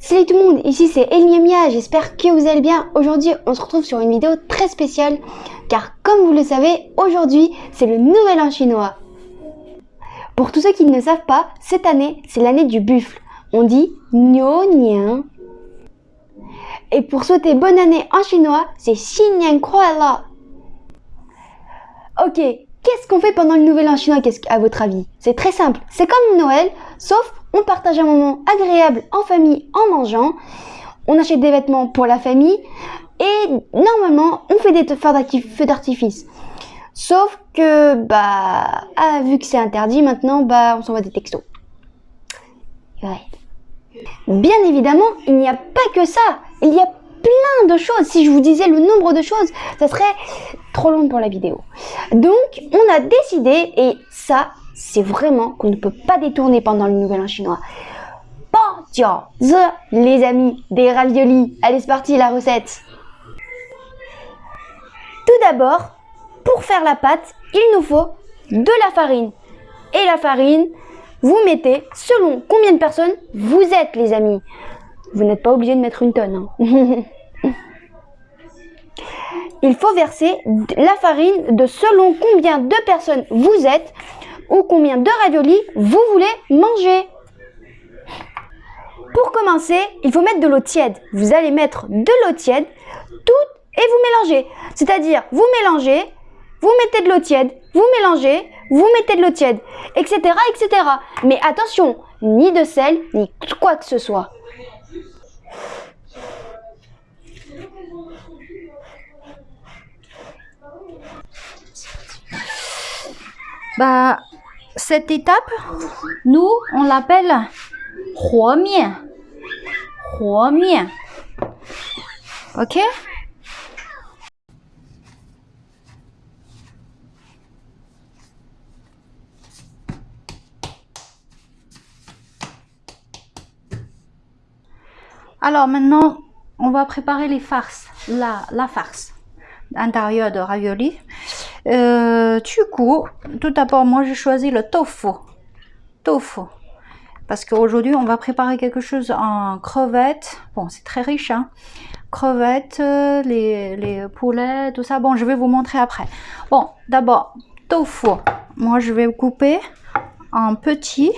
Salut tout le monde, ici c'est Eliamia, j'espère que vous allez bien. Aujourd'hui, on se retrouve sur une vidéo très spéciale, car comme vous le savez, aujourd'hui, c'est le Nouvel An chinois. Pour tous ceux qui ne savent pas, cette année, c'est l'année du buffle. On dit Niu Nian. Et pour souhaiter bonne année en chinois, c'est Xin Nian Kuai Ok, qu'est-ce qu'on fait pendant le Nouvel An chinois à votre avis? C'est très simple, c'est comme Noël, sauf on partage un moment agréable en famille en mangeant, on achète des vêtements pour la famille et normalement on fait des feux d'artifice. Sauf que, bah, ah, vu que c'est interdit maintenant, bah, on s'envoie des textos. Bien évidemment, il n'y a pas que ça. Il y a plein de choses. Si je vous disais le nombre de choses, ça serait trop long pour la vidéo. Donc, on a décidé, et ça, c'est vraiment qu'on ne peut pas détourner pendant le Nouvel An chinois. the les amis, des raviolis. Allez, c'est parti, la recette. Tout d'abord, pour faire la pâte, il nous faut de la farine. Et la farine, vous mettez selon combien de personnes vous êtes, les amis. Vous n'êtes pas obligé de mettre une tonne. Hein. il faut verser la farine de selon combien de personnes vous êtes ou combien de raviolis vous voulez manger. Pour commencer, il faut mettre de l'eau tiède. Vous allez mettre de l'eau tiède, tout et vous mélangez. C'est-à-dire, vous mélangez, vous mettez de l'eau tiède, vous mélangez, vous mettez de l'eau tiède, etc., etc. Mais attention, ni de sel, ni quoi que ce soit. Bah, cette étape, nous, on l'appelle Huomien. Huomien. Ok? Alors maintenant, on va préparer les farces, la, la farce intérieure de ravioli. Euh, du tout d'abord, moi j'ai choisi le tofu. Tofu. Parce qu'aujourd'hui, on va préparer quelque chose en crevettes. Bon, c'est très riche, hein. Crevettes, les, les poulets, tout ça. Bon, je vais vous montrer après. Bon, d'abord, tofu. Moi, je vais couper en petits.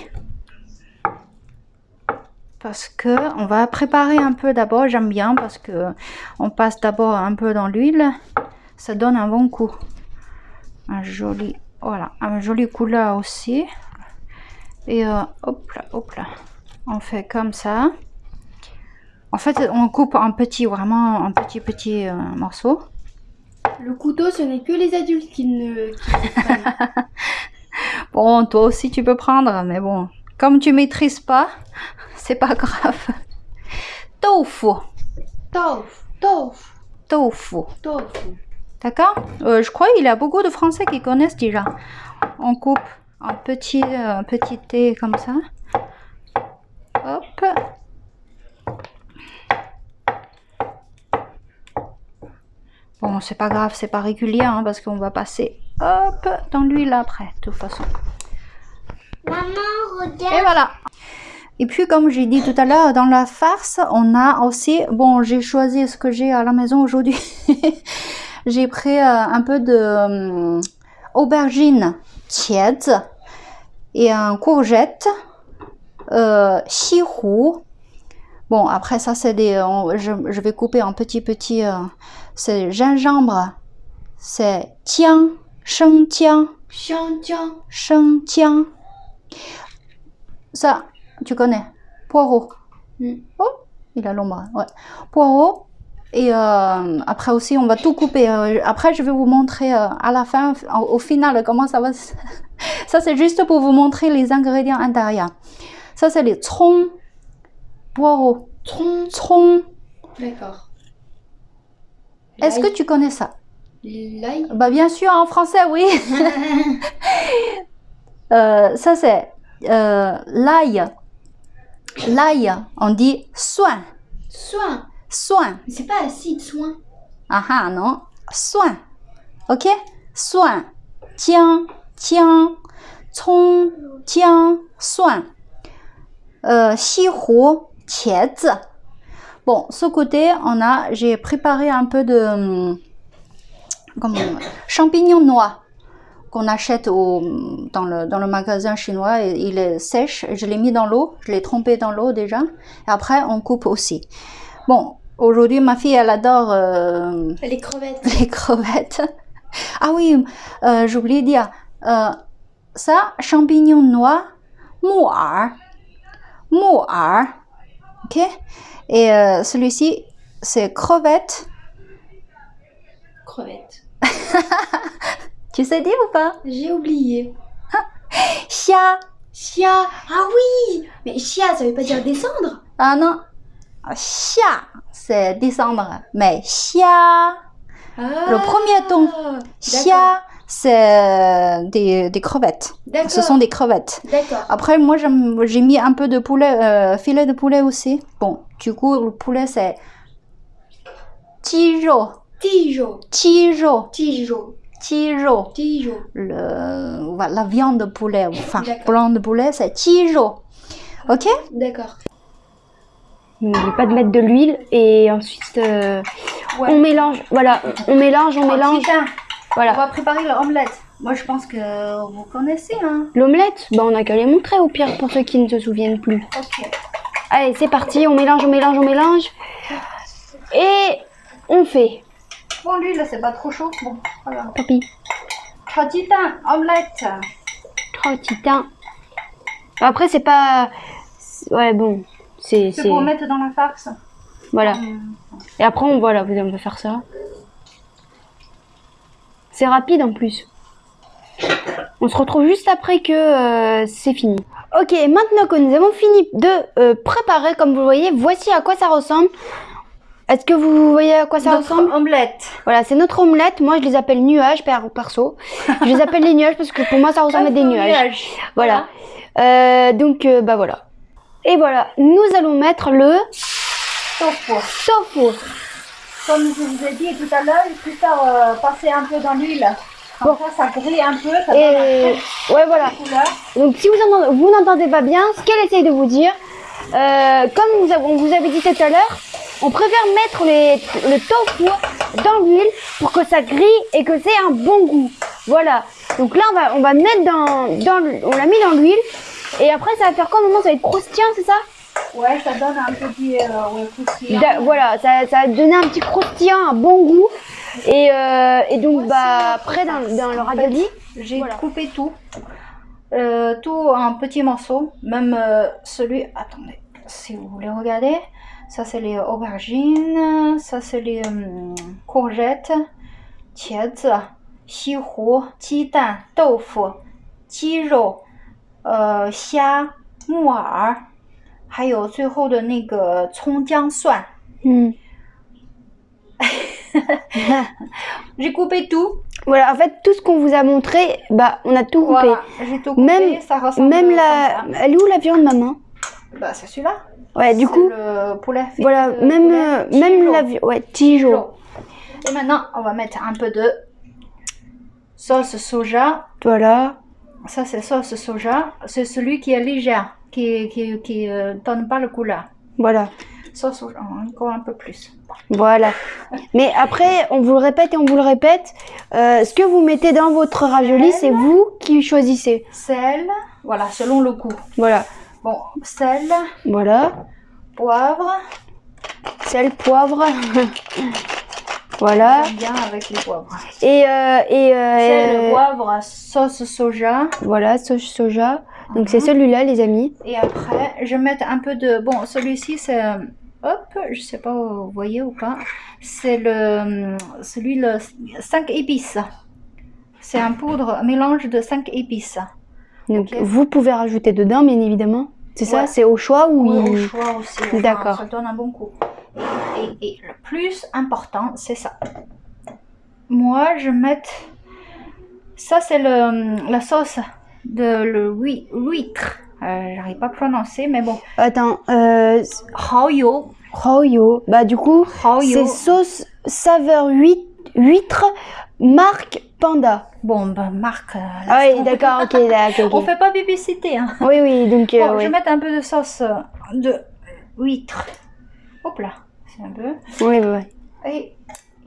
Parce que on va préparer un peu d'abord. J'aime bien parce que on passe d'abord un peu dans l'huile. Ça donne un bon coup un joli voilà un joli couleur aussi. Et euh, hop là hop là. On fait comme ça. En fait on coupe en petit vraiment en petit petit euh, morceau. Le couteau ce n'est que les adultes qui ne bon toi aussi tu peux prendre mais bon comme tu maîtrises pas c'est pas grave. Tofu. Tofu. Tofu. Tofu. Tofu D'accord euh, Je crois qu'il y a beaucoup de Français qui connaissent déjà. On coupe en petit, euh, petit thé comme ça. Hop. Bon, c'est pas grave, c'est pas régulier hein, parce qu'on va passer hop dans l'huile après, de toute façon. Maman, regarde. Et voilà. Et puis, comme j'ai dit tout à l'heure, dans la farce, on a aussi... Bon, j'ai choisi ce que j'ai à la maison aujourd'hui. j'ai pris euh, un peu de euh, aubergine tiède et un courgette, euh, Bon, après ça, c'est des, je, je, vais couper en petits petits. Euh, c'est gingembre, c'est tian, sheng tian, sheng tian, sheng tian. Ça, tu connais, poireau. Mm. Oh, il a l'ombre, ouais. Poireau, et euh, après aussi, on va tout couper. Euh, après, je vais vous montrer euh, à la fin, au, final, comment ça va. ça, c'est juste pour vous montrer les ingrédients intérieurs. Ça, c'est les troncs, poireaux. Troncs Troncs. D'accord. Est-ce que tu connais ça? L'ail Bah, bien sûr, en français, oui. ça, c'est l'ail. L'ail, on dit soin. Soin. Soin. C'est pas acide, soin. Ah ah, non. Soin. Ok? Soin. Tiens, tiens, cong, tiens, soin. Euh。Bon, ce côté, on a, j'ai préparé un peu de hum, champignons noirs qu'on achète au, dans, le, dans le magasin chinois. Il est sèche. Je l'ai mis dans l'eau. Je l'ai trempé dans l'eau déjà. Et après, on coupe aussi. Bon, aujourd'hui, ma fille, elle adore euh, Les crevettes. les crevettes. Ah oui, euh, j'ai oublié de dire. Euh, ça, champignons noirs, mu'er. Mu'er. Ok? Et euh, celui-ci, c'est crevettes. Crevettes. Tu sais dire ou pas? J'ai oublié. Xia. Chia. Ah oui Mais chia, ça veut pas dire descendre Ah non xia, c'est descendre, mais xia, ah, le premier ton, xia, c'est des, crevettes. Ce sont des crevettes. Après, moi, j'ai mis un peu de poulet, euh, filet de poulet aussi. Bon, du coup, le poulet, c'est tijo. Tijo. Tijo. Tijo. Tijo. Tijo. Le, la viande de poulet, enfin, blanc de poulet, c'est tijo. Ok? D'accord. N'oublie pas de mettre de l'huile et ensuite euh, on mélange. Voilà, on mélange, on mélange. Tiens, on Voilà. va préparer l'omelette. Moi, je pense que vous connaissez, hein L'omelette, bah on a qu'à les montrer au pire pour ceux qui ne se souviennent plus. Ok. Allez, c'est parti, on mélange, on mélange, on mélange. Et on fait. Bon, l'huile, c'est pas trop chaud. Bon, voilà. Papy, Chajitan, omelette. trois titans. Après, c'est pas. Ouais, bon. C'est. Pour mettre dans la farce. Voilà. Hum. Et après, on, voilà, vous on va faire ça. C'est rapide en plus. On se retrouve juste après que euh, c'est fini. Ok, maintenant que nous avons fini de euh, préparer, comme vous le voyez, voici à quoi ça ressemble. Est-ce que vous voyez à quoi ça Notre ressemble? omelette. Voilà, c'est notre omelette. Moi, je les appelle nuages, per- perso. Je les appelle les nuages parce que pour moi, ça ressemble à des nuages. Voilà. Euh, donc, euh, bah voilà. Et voilà, nous allons mettre le Tofu. tofu. Comme je vous ai dit tout à l'heure, il faut faire euh, passer un peu dans l'huile. Comme ça, ça grille un peu, ça donne Et ouais, voilà. couleur. Donc si vous entendez- vous n'entendez pas bien, ce qu'elle essaye de vous dire, euh, comme vous, on vous avait dit tout à l'heure, on préfère mettre les, le tofu dans l'huile pour que ça grille et que c'est un bon goût. Voilà. Donc là, on va, on va mettre dans, dans on l'a mis dans l'huile et après ça va faire quoi au moment Ça va être croustillant, c'est ça Ouais, ça donne un petit euh, ouais, croustillant. Da- Voilà, ça, ça va donner un petit croustillant, un bon goût. Et, euh, et donc bah après dans, dans le ravioli, J'ai Voilà. coupé tout. Euh, tout en petits morceaux. Même euh, celui. Attendez, si vous voulez regarder. Ça, c'est les aubergines. Ça, c'est les hum, courgettes. 茄子、西湖、鸡蛋、豆腐、鸡肉、 呃虾、木耳，还有最后的那个葱姜蒜。 hmm. J'ai coupé tout. voilà, en fait tout ce qu'on vous a montré, bah on a tout coupé. Voilà, j'ai tout coupé. Même- ça ressemble Même comme la, ça. elle est où la viande maman Bah, c'est celui-là. Ouais, du C'est coup, le poulet. filet voilà, de même, poulet, euh, petit même jaune. la viande, ouais, tijo. Jaune. Et maintenant, on va mettre un peu de sauce soja. Voilà, Ça, c'est sauce soja. C'est celui qui est légère, qui qui qui euh, donne pas le couleur. voilà, Sauce soja, encore un peu plus. voilà. Mais après, on vous le répète et on vous le répète, euh, ce que vous mettez dans votre ravioli, c'est vous qui choisissez. Sel, voilà, selon le goût. Voilà, Bon, sel, voilà, poivre. sel, poivre. voilà, J'aime bien avec les poivres. et, euh, et euh, Sel, euh, poivre, sauce soja. voilà, sauce soja. Donc Mhm. c'est celui-là, les amis. Et après, je vais mettre un peu de... Bon, celui-ci, c'est... Hop, je sais pas, vous voyez ou pas. C'est le... Celui, le 5 épices. C'est un poudre, un mélange de 5 épices. Donc vous pouvez rajouter dedans, bien évidemment. C'est ça, c'est au choix ou Oui, au choix aussi. enfin, D'accord. Ça donne un bon goût. Et, et le plus important, c'est ça. Moi, je mettre... Ça, c'est la sauce de le huître. Euh, J'arrive pas à prononcer, mais bon. Attends, euh. Royo. Bah du coup, c'est sauce saveur huître marque Panda. Bon, ben, Marc. euh, Ah oui, d'accord, ok, d'accord. On ok. fait pas publicité. Hein. Oui, oui, donc euh, Bon, je vais mettre un peu de sauce de huîtres. Hop là, c'est un peu. Oui, oui. Et,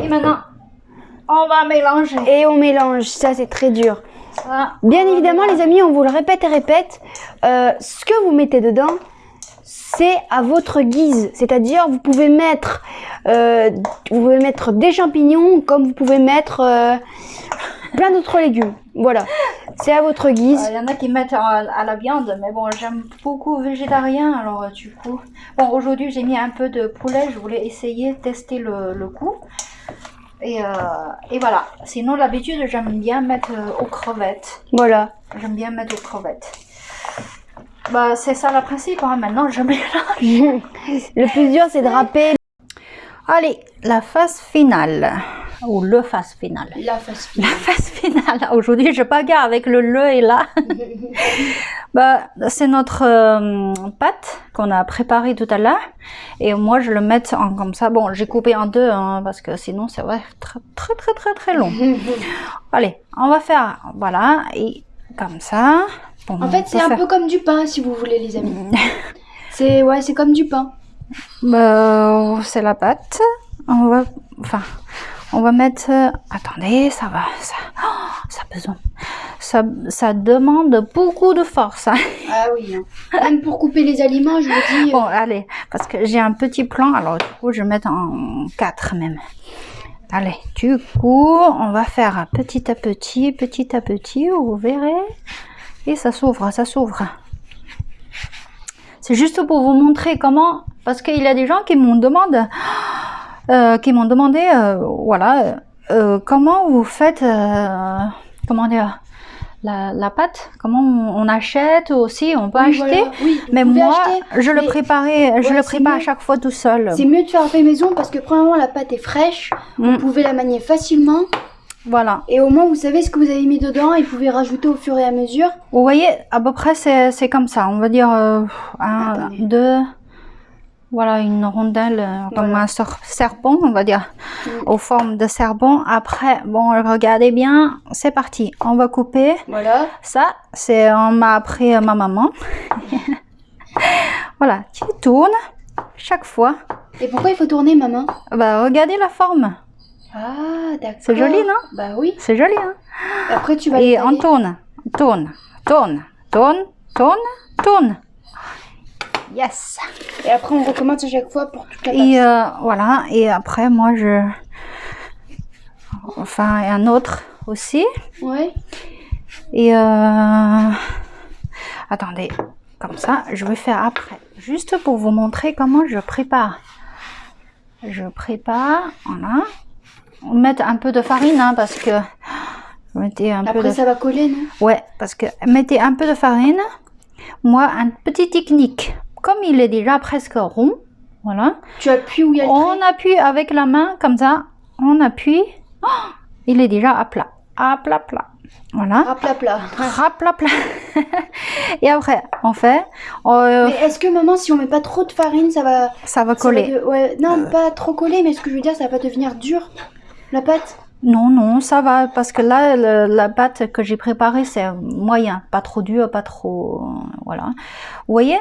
et maintenant, on va mélanger Et on mélange, ça c'est très dur. ça. Bien évidemment, les amis, on vous le répète et répète, euh, ce que vous mettez dedans, c'est à votre guise. C'est-à-dire, vous pouvez mettre, euh, vous pouvez mettre des champignons, comme vous pouvez mettre euh, plein d'autres légumes. Voilà, c'est à votre guise. Il y en a qui mettent à, à la viande, mais bon, j'aime beaucoup végétarien, alors euh, du coup. Bon, aujourd'hui, j'ai mis un peu de poulet, je voulais essayer, tester le, le goût. Et, euh, et voilà. Sinon, d'habitude, j'aime bien mettre euh, aux crevettes. Voilà. J'aime bien mettre aux crevettes. Bah, c'est ça le principe, hein. maintenant je mélange. Le plus dur, c'est de râper. Allez, la phase finale. Ou le phase finale. La face La phase finale. Aujourd'hui, je bagarre avec le le et là. bah, c'est notre euh, pâte qu'on a préparée tout à l'heure. Et moi, je le mets en comme ça. Bon, j'ai coupé en deux hein, parce que sinon, c'est vrai, très, très, très, très, très long. Allez, on va faire, voilà, et comme ça. Bon, En fait, c'est un faire- peu comme du pain, si vous voulez, les amis. C'est ouais, c'est comme du pain. Bah, c'est la pâte. On va, enfin, on va mettre. euh, attendez, ça va, ça, oh, ça besoin. Ça, ça demande beaucoup de force. hein. Ah oui. Même pour couper les aliments, je vous dis. Bon, allez, parce que j'ai un petit plan, alors du coup, je vais mettre en 4 même. Allez, du coup, on va faire petit à petit, petit à petit, vous verrez. Et ça s'ouvre, ça s'ouvre. C'est juste pour vous montrer comment, parce qu'il y a des gens qui m'ont demandé, euh, qui m'ont demandé, euh, voilà, euh, comment vous faites, comment dire, la, la pâte, comment on, on achète aussi, on peut Oui, acheter. voilà. Oui, vous Mais moi, acheter, je le préparais, je Ouais, le prépare à chaque fois tout seul. C'est mieux de faire fait maison parce que premièrement la pâte est fraîche, Mm, vous pouvez la manier facilement Voilà. et au moins vous savez ce que vous avez mis dedans et vous pouvez rajouter au fur et à mesure. Vous voyez, à peu près, c'est c'est comme ça. On va dire euh, un, Attendez. deux. Voilà, une rondelle euh, comme Voilà. un ser- serpent, on va dire, Mm. aux formes de serpent. Après, bon, regardez bien, c'est parti. On va couper. Voilà. Ça, c'est on m'a appris euh, ma maman. voilà, tu tournes chaque fois. Et pourquoi il faut tourner maman? Bah, regardez la forme. Ah d'accord. C'est joli, non? Bah oui. C'est joli, hein Après tu vas Et on tourne, tourne, tourne, tourne, tourne, tourne. Yes. Et après on recommence à chaque fois pour toute la. Et euh, voilà. Et après, moi, je. Enfin, un autre aussi. Ouais. Et euh... attendez, comme ça, je vais faire après, juste pour vous montrer comment je prépare. Je prépare, voilà. On met un peu de farine, hein, parce que mettez un peu Après de ça va coller non? Ouais, parce que mettez un peu de farine. Moi, un petit technique. Comme il est déjà presque rond, voilà. Tu appuies où il y a le On trait. appuie avec la main, comme ça. On appuie. Oh, il est déjà à plat. À plat, plat. Voilà. Ah, plat plat. À plat, plat. Et après, on fait. euh, Mais est-ce que maman si on met pas trop de farine ça va ça va ça va coller. de- Ouais, non, pas trop coller mais ce que je veux dire ça va pas devenir dur la pâte? Non, non, ça va. Parce que là, le- la pâte que j'ai préparée, c'est moyen. Pas trop dur, pas trop. Voilà. Vous voyez?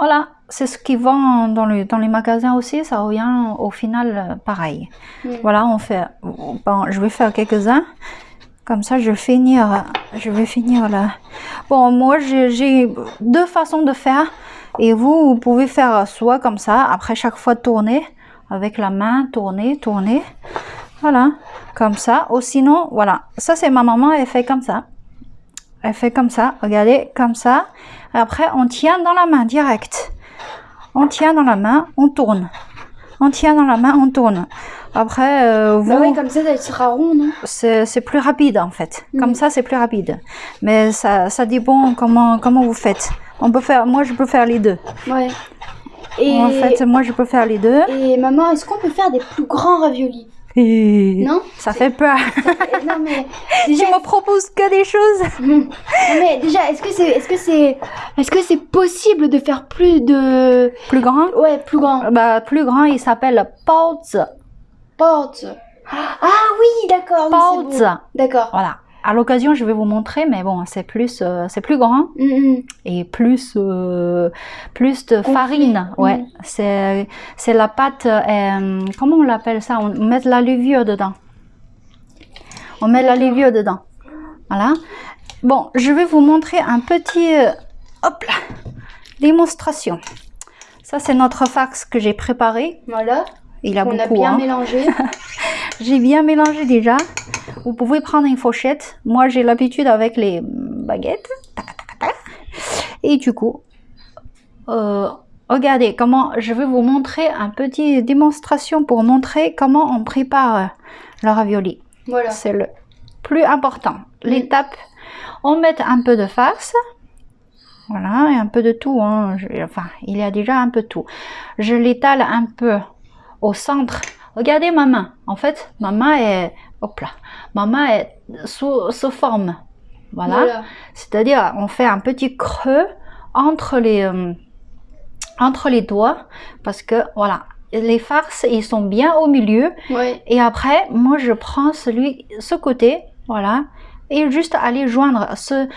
Voilà. C'est ce qui vend dans, le, dans les magasins aussi. Ça revient au final euh, pareil. Mm. Voilà, on fait. Bon, je vais faire quelques-uns. Comme ça, je vais finir. Je vais finir là. Bon, moi, j'ai j'ai deux façons de faire. Et vous, vous pouvez faire soit comme ça, après chaque fois tourner avec la main, tourner, tourner. Voilà, comme ça. Ou sinon, voilà. Ça, c'est ma maman, elle fait comme ça. Elle fait comme ça, regardez, comme ça. Après, on tient dans la main direct. On tient dans la main, on tourne. On tient dans la main, on tourne. Après, euh, vous, Bah ouais, comme ça ça sera rond non? C'est plus rapide en fait. Mhm. Comme ça, c'est plus rapide. Mais ça, ça dépend comment, comment vous faites. On peut faire, moi, je peux faire les deux. Ouais. Et En fait, moi, je peux faire les deux. et maman, est-ce qu'on peut faire des plus grands raviolis? Non ça fait peur. Eh, Non mais tu déjà me proposes que des choses. Non, mais déjà, est-ce que c'est, est-ce que c'est, est-ce que c'est possible de faire plus de, Plus grand? Ouais, plus grand, bah, Plus grand, il s'appelle Baozi. porte. Ah oui, d'accord, oui, bon. D'accord. Voilà. À l'occasion, je vais vous montrer, mais bon, c'est plus, euh, c'est plus grand Mhm. et plus, euh, plus de farine. Ouais, Mhm. c'est, c'est la pâte. euh, comment on l'appelle ça? On met de la levure dedans. On met de la levure dedans. Voilà. Bon, je vais vous montrer un petit, hop là, démonstration. Ça, c'est notre fax que j'ai préparé. Voilà. Il a On a beaucoup. bien hein. mélangé. J'ai bien mélangé déjà. Vous pouvez prendre une fourchette. Moi, j'ai l'habitude avec les baguettes. Et du coup, euh, regardez comment je vais vous montrer un petit démonstration pour montrer comment on prépare euh, le ravioli. voilà. C'est le plus important. L'étape, on met un peu de farce. Voilà, et un peu de tout. hein. Je- enfin, il y a déjà un peu de tout. Je l'étale un peu au centre. Regardez ma main. En fait, ma main est, hop là, ma main est sous, sous forme. Voilà. Voilà. C'est-à-dire, on fait un petit creux entre les, euh, entre les doigts parce que voilà, les farces, ils sont bien au milieu. Et après, moi, je prends celui, ce côté, voilà, et juste aller joindre ce,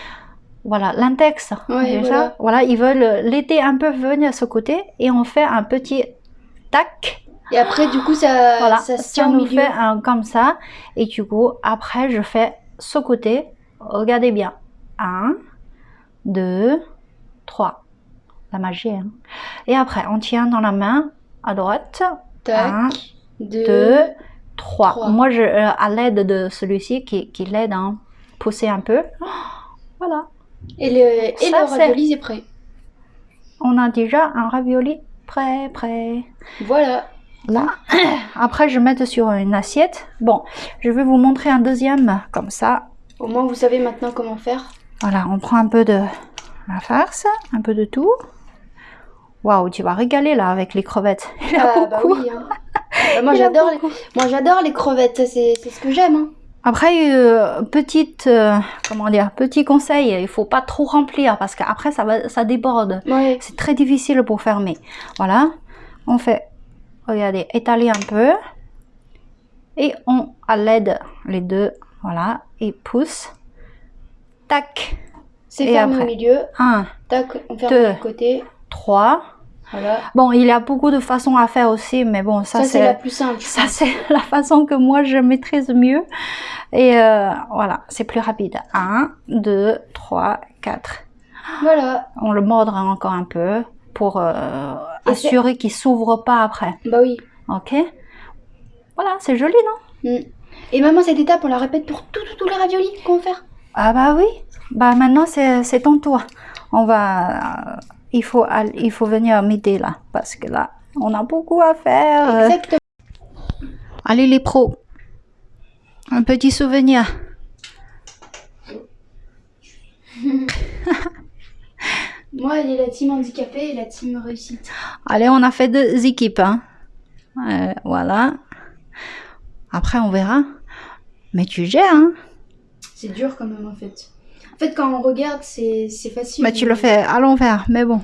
voilà, l'index. Voilà. voilà, ils veulent l'aider un peu venir à ce côté, et on fait un petit tac. Et après, du coup, ça, Voilà, ça se si tient on au milieu. fait un comme ça, et du coup, après, je fais ce côté. Regardez bien. Un, deux, trois. La magie, hein. Et après, on tient dans la main à droite. Tac. Un, deux. deux, trois. trois. Moi, je, euh, à l'aide de celui-ci qui, qui l'aide à pousser un peu. Voilà. Et le, et Ça, le ravioli, c'est prêt. On a déjà un ravioli prêt, prêt. Voilà. Là. Après, je mets sur une assiette. Bon, je vais vous montrer un deuxième comme ça. Au moins, vous savez maintenant comment faire. Voilà, on prend un peu de la farce, un peu de tout. Waouh, tu vas régaler là avec les crevettes. Il y a Ah, bah beaucoup. oui. hein. Bah, moi, j'adore les... beaucoup. moi, j'adore les crevettes. C'est c'est ce que j'aime. hein. Après, euh, petite, euh, comment dire, petit conseil, il faut pas trop remplir parce qu'après ça va, ça déborde. Ouais. C'est très difficile pour fermer. Voilà, on fait, regardez, étaler un peu et on à l'aide les deux, voilà, et pousse. Tac, C'est fermé après au milieu. un, Tac, on ferme Deux. de côté. trois. Voilà. Bon, il y a beaucoup de façons à faire aussi, mais bon, ça, Ça, c'est la plus simple. ça c'est la façon que moi je maîtrise mieux. Et euh, voilà, c'est plus rapide. 1, 2, 3, 4. Voilà. On le mordra encore un peu pour euh, assurer qu'il s'ouvre pas après. Bah oui. Ok Voilà, c'est joli, non? Mm. Et maman, cette étape, on la répète pour tous tous les raviolis qu'on va faire? Ah bah oui. Bah maintenant c'est ton tour. On va, euh, il faut all- il faut venir m'aider là parce que là on a beaucoup à faire. Exactement. Allez les pros, un petit souvenir. Moi, il y a la team handicapée et la team réussite. Allez, on a fait deux équipes. Hein. Euh, voilà. Après, on verra. Mais tu gères, hein. C'est dur quand même en fait. En fait, quand on regarde, c'est c'est facile. Mais tu le fais à l'envers, mais bon.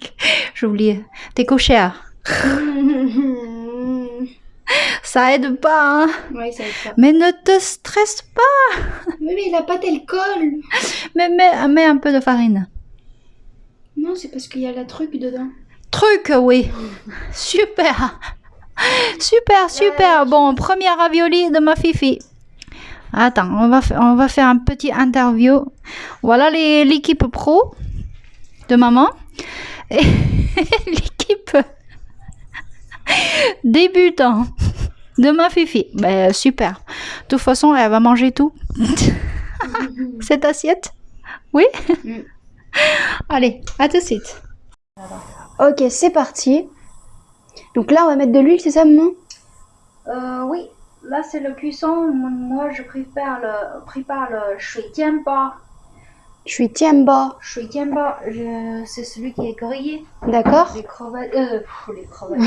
J'ai oublié. T'es cochère. Ça aide pas, hein. ouais, ça être ça. Mais ne te stresse pas. Mais, mais la pâte, elle colle. Mais mets, mets un peu de farine. Non, c'est parce qu'il y a la truc dedans. Truc, oui. Super. Super, super. Bon, première ravioli de ma fifi. Attends, on va, fa- on va faire un petit interview. Voilà l'équipe pro de maman. Et l'équipe débutant de ma fifi. Ben, super. De toute façon, elle va manger tout. Cette assiette? Oui? Mm. Allez, à tout de suite. Ok, c'est parti. Donc là, on va mettre de l'huile, c'est ça, maman? Euh, oui, là c'est le cuisson. Moi je préfère le, prépare le shui jianba. Je suis tiamba. Shui c'est celui qui est grillé. D'accord Les crevettes, euh, pff, les crevettes.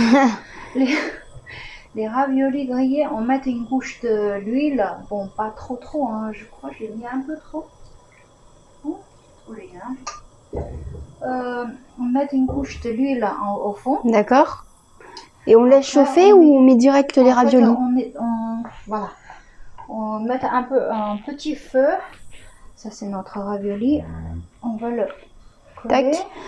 les, les raviolis grillés, on met une couche de l'huile. Bon, pas trop trop, hein. je crois que j'ai mis un peu trop. Oh, oui, hein. Euh, on met une couche de l'huile au fond. D'accord. Et on laisse chauffer on ou on met direct les fait, raviolis? on est, on- voilà. on met un peu un petit feu. Ça c'est notre ravioli. On va le. Tac.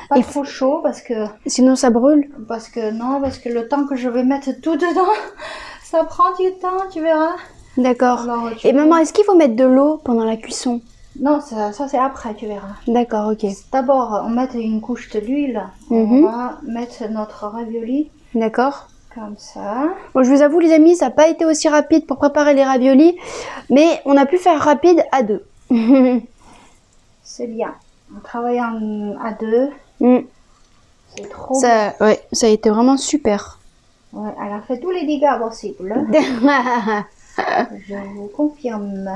Pas Et trop chaud parce que Sinon ça brûle. parce que non parce que le temps que je vais mettre tout dedans, ça prend du temps, tu verras. D'accord. Et maman, est-ce qu'il faut mettre de l'eau pendant la cuisson? Non, ça, ça c'est après, tu verras. D'accord, ok. D'abord, on met une couche de l'huile. Mhm. On va mettre notre ravioli D'accord. comme ça. Bon, je vous avoue, les amis, ça n'a pas été aussi rapide pour préparer les raviolis, mais on a pu faire rapide à deux. C'est bien. On travaille en- à deux. Mm. C'est trop ça, ouais, ça a été vraiment super. Ouais, elle a fait tous les dégâts possibles. Je vous confirme.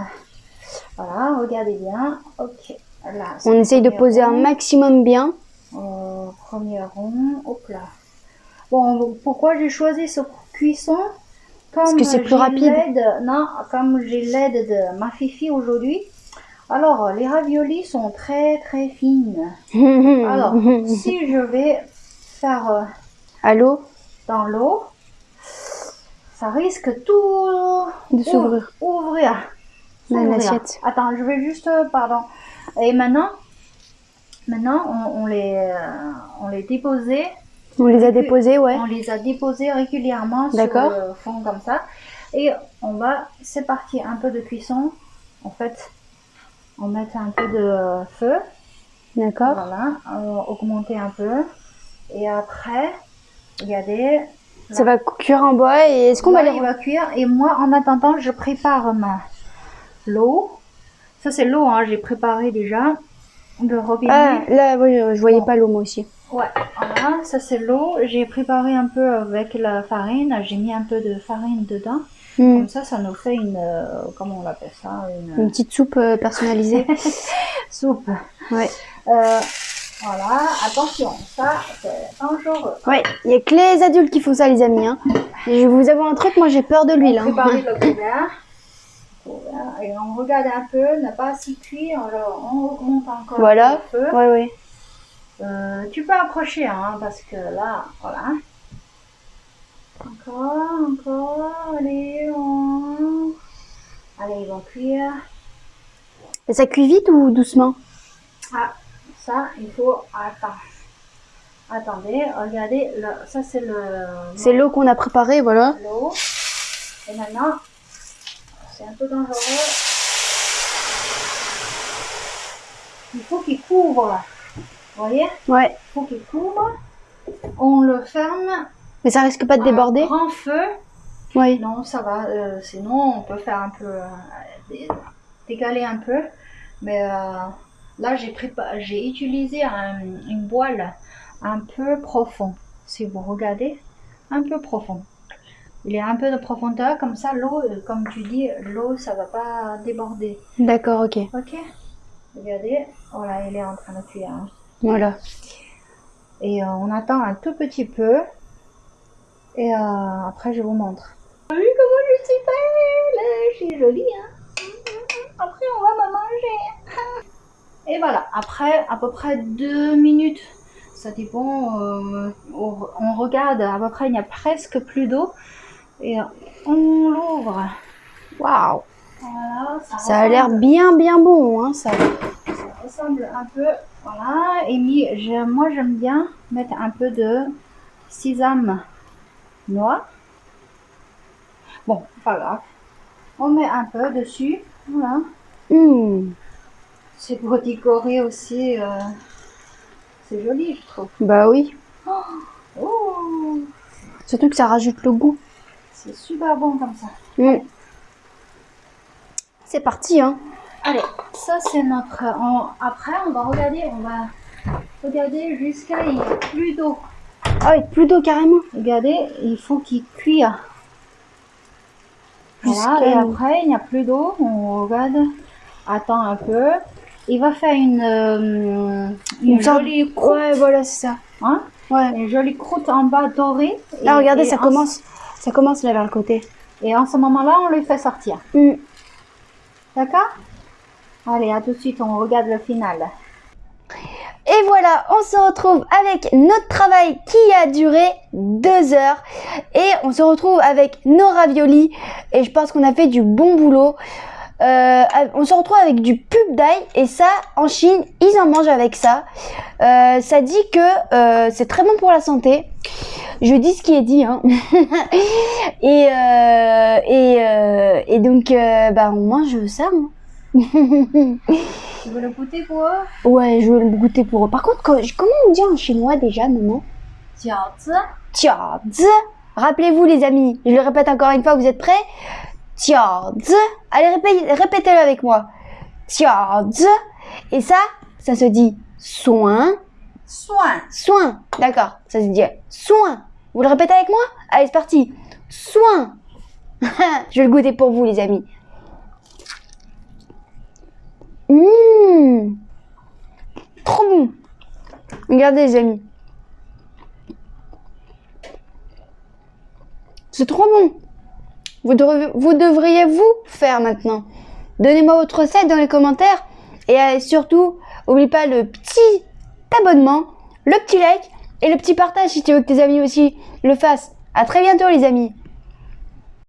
Voilà, regardez bien. Ok. Là, on essaye de poser un maximum bien. Euh, premier rond. Hop là. Bon, pourquoi j'ai choisi ce cuisson? Comme que c'est plus rapide. Non, comme j'ai l'aide de ma fifi aujourd'hui. Alors, les raviolis sont très très fines. Alors, si je vais faire euh, Allô dans l'eau, ça risque tout De s'ouvrir. Ouvrir. L'assiette. Attends, je vais juste, euh, pardon. Et maintenant, maintenant, on, on les, euh, on les déposait, On les a déposés, ouais. on les a déposés régulièrement sur le fond comme ça. Et on va, c'est parti, un peu de cuisson. En fait, on met un peu de feu. D'accord. Voilà, euh, augmenter un peu. Et après, regardez. Ça va cuire en bois et est-ce qu'on va les... il va cuire. Et moi, en attendant, je prépare ma l'eau. Ça, c'est l'eau, hein, j'ai préparé déjà. De robinet. Ah, là, oui, je voyais Bon. pas l'eau moi aussi. Ouais, voilà, ça c'est l'eau. J'ai préparé un peu avec la farine. J'ai mis un peu de farine dedans. Hmm. Comme ça, ça nous fait une. euh, comment on appelle ça Une Une petite soupe euh, personnalisée. soupe. ouais. Euh, voilà, attention, ça c'est dangereux. Ouais, il y a que les adultes qui font ça, les amis. Hein. Et je vous avoue un truc, moi j'ai peur de l'huile. Hein. Préparer le couvert. Et on regarde un peu, n'a pas assez cuit, alors on augmente encore Voilà. le feu. Ouais, ouais. Euh, tu peux approcher, hein, parce que là, voilà. Encore, encore, allez, on... Allez, ils vont cuire. Et ça cuit vite ou doucement? Ah, ça, il faut... Attends. Attendez, regardez, là, ça c'est le... C'est l'eau qu'on a préparée, voilà. l'eau. Et maintenant, c'est un peu dangereux. Il faut qu'il couvre. Vous voyez? Ouais. Il faut qu'il couvre. On le ferme. Mais ça risque pas de déborder? grand feu? Oui. Non, ça va. euh, sinon, on peut faire un peu. euh, dé- décaler un peu. Mais euh, là, j'ai j'ai utilisé un- une voile un peu profond. Si vous regardez, un peu profond. Il y a un peu de profondeur, comme ça, l'eau, euh, comme tu dis, l'eau, ça va pas déborder. D'accord, ok. Ok Regardez, voilà, il est en train de cuire. hein. Voilà. Et euh, on attend un tout petit peu. Et euh, après, je vous montre. Vu comment je suis belle? Je suis jolie, hein Après, on va me manger. Et voilà, après à peu près deux minutes, ça dépend, euh, on regarde, à peu près, il n'y a presque plus d'eau. Et on l'ouvre. Waouh. Voilà, Ça a l'air bien, bien bon, hein, ça. ça ressemble un peu, voilà. Et moi j'aime bien mettre un peu de sésame noir. Bon, pas grave. On met un peu dessus, voilà. Hmm. C'est pour décorer aussi. euh, c'est joli, je trouve. Bah oui. Oh, Surtout que ça rajoute le goût. c'est super bon comme ça. Hmm. C'est parti, hein. Allez, ça c'est notre. on- après, on va regarder, on va regarder jusqu'à il n'y a plus d'eau. Ah, avec plus d'eau carrément. Regardez, il faut qu'il cuise. Voilà, et après, il n'y a plus d'eau. On regarde, attend un peu. Il va faire une, euh, une, jolie croûte. Ouais, voilà, c'est ça. hein, Ouais. une jolie croûte en bas dorée. Là, Et- regardez, et ça en- commence. Ça commence là vers le côté. Et en ce moment-là, on le fait sortir. Hmm. D'accord? Allez, à tout de suite, on regarde le final. Et voilà, on se retrouve avec notre travail qui a duré deux heures. Et on se retrouve avec nos raviolis. Et je pense qu'on a fait du bon boulot. Euh, on se retrouve avec du pub d'ail et ça en Chine ils en mangent avec ça euh, ça dit que euh, c'est très bon pour la santé je dis ce qui est dit hein. et, euh, et, euh, et donc euh, bah on mange ça hein tu veux le goûter pour eux? Ouais, je veux le goûter pour eux. Par contre, comment on dit en chinois déjà, maman? Jiaozi. Jiaozi. Rappelez-vous, les amis, je le répète encore une fois, vous êtes prêts? Jiaozi. Allez, répétez-le avec moi. Jiaozi. Et ça, ça se dit soin. Soin. Soin. D'accord, ça se dit soin. Vous le répétez avec moi? Allez, c'est parti. Soin. je vais le goûter pour vous, les amis. Mmh. Trop bon. Regardez les amis. C'est trop bon. Vous, devriez- vous faire maintenant. Donnez-moi votre recette dans les commentaires. Et euh, surtout, n'oublie pas le petit abonnement, le petit like et le petit partage si tu veux que tes amis aussi le fassent. À très bientôt les amis.